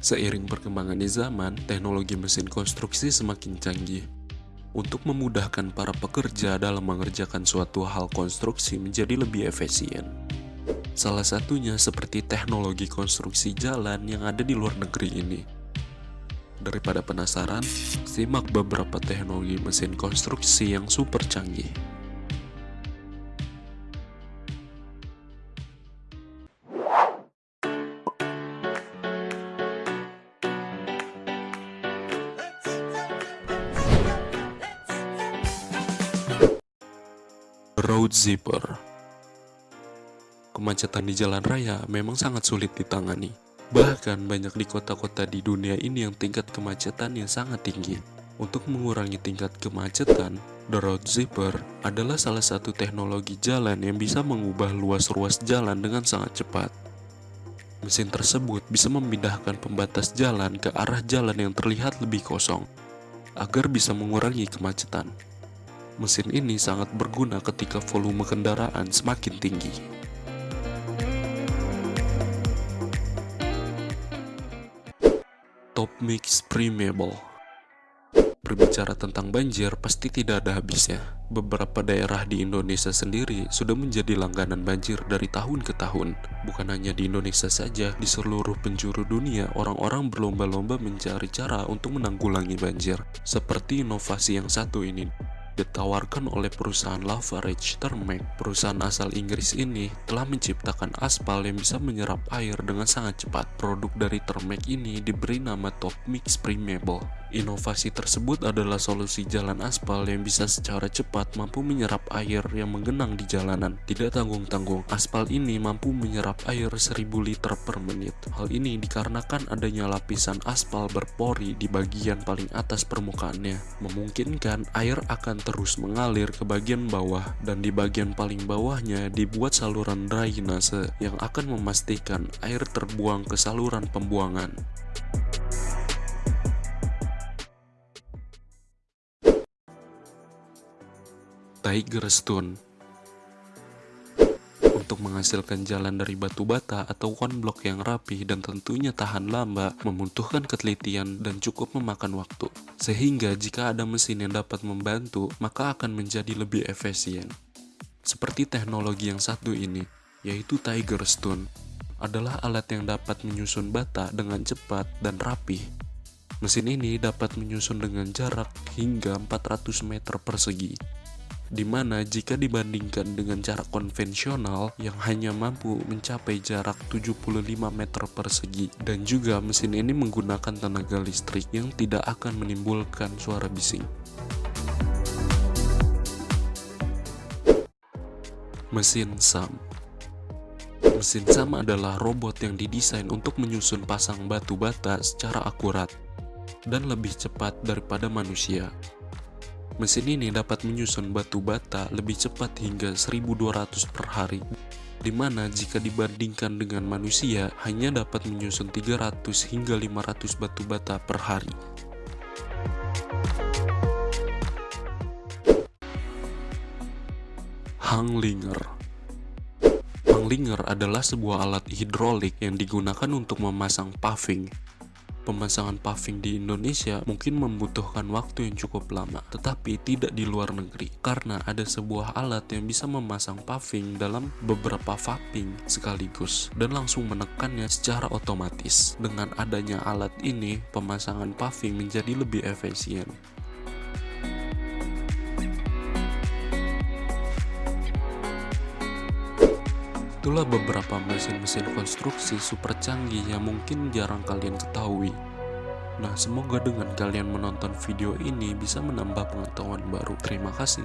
Seiring perkembangannya zaman, teknologi mesin konstruksi semakin canggih. Untuk memudahkan para pekerja dalam mengerjakan suatu hal konstruksi menjadi lebih efisien. Salah satunya seperti teknologi konstruksi jalan yang ada di luar negeri ini. Daripada penasaran, simak beberapa teknologi mesin konstruksi yang super canggih. Road Zipper Kemacetan di jalan raya memang sangat sulit ditangani. Bahkan banyak di kota-kota di dunia ini yang tingkat kemacetannya sangat tinggi. Untuk mengurangi tingkat kemacetan, The Road Zipper adalah salah satu teknologi jalan yang bisa mengubah luas ruas jalan dengan sangat cepat. Mesin tersebut bisa memindahkan pembatas jalan ke arah jalan yang terlihat lebih kosong, agar bisa mengurangi kemacetan. Mesin ini sangat berguna ketika volume kendaraan semakin tinggi. Top Mix Primeable Berbicara tentang banjir pasti tidak ada habisnya. Beberapa daerah di Indonesia sendiri sudah menjadi langganan banjir dari tahun ke tahun. Bukan hanya di Indonesia saja, di seluruh penjuru dunia orang-orang berlomba-lomba mencari cara untuk menanggulangi banjir. Seperti inovasi yang satu ini, ditawarkan oleh perusahaan Lafarge Thermax. Perusahaan asal Inggris ini telah menciptakan aspal yang bisa menyerap air dengan sangat cepat. Produk dari Thermax ini diberi nama Top Mix Primeable. Inovasi tersebut adalah solusi jalan aspal yang bisa secara cepat mampu menyerap air yang menggenang di jalanan. Tidak tanggung-tanggung, aspal ini mampu menyerap air 1000 liter per menit. Hal ini dikarenakan adanya lapisan aspal berpori di bagian paling atas permukaannya, memungkinkan air akan terus mengalir ke bagian bawah dan di bagian paling bawahnya dibuat saluran drainase yang akan memastikan air terbuang ke saluran pembuangan. Tiger Stone menghasilkan jalan dari batu bata atau one block yang rapi dan tentunya tahan lama membutuhkan ketelitian dan cukup memakan waktu. Sehingga jika ada mesin yang dapat membantu, maka akan menjadi lebih efisien. Seperti teknologi yang satu ini, yaitu Tiger Stone, adalah alat yang dapat menyusun bata dengan cepat dan rapi. Mesin ini dapat menyusun dengan jarak hingga 400 meter persegi di mana jika dibandingkan dengan cara konvensional yang hanya mampu mencapai jarak 75 meter persegi dan juga mesin ini menggunakan tenaga listrik yang tidak akan menimbulkan suara bising. Mesin SAM Mesin SAM adalah robot yang didesain untuk menyusun pasang batu bata secara akurat dan lebih cepat daripada manusia. Mesin ini dapat menyusun batu bata lebih cepat hingga 1200 per hari, di mana jika dibandingkan dengan manusia hanya dapat menyusun 300 hingga 500 batu bata per hari. Hanglinger Hanglinger adalah sebuah alat hidrolik yang digunakan untuk memasang paving Pemasangan paving di Indonesia mungkin membutuhkan waktu yang cukup lama, tetapi tidak di luar negeri, karena ada sebuah alat yang bisa memasang paving dalam beberapa paving sekaligus dan langsung menekannya secara otomatis. Dengan adanya alat ini, pemasangan paving menjadi lebih efisien. Itulah beberapa mesin-mesin konstruksi super canggih yang mungkin jarang kalian ketahui. Nah, semoga dengan kalian menonton video ini bisa menambah pengetahuan baru. Terima kasih.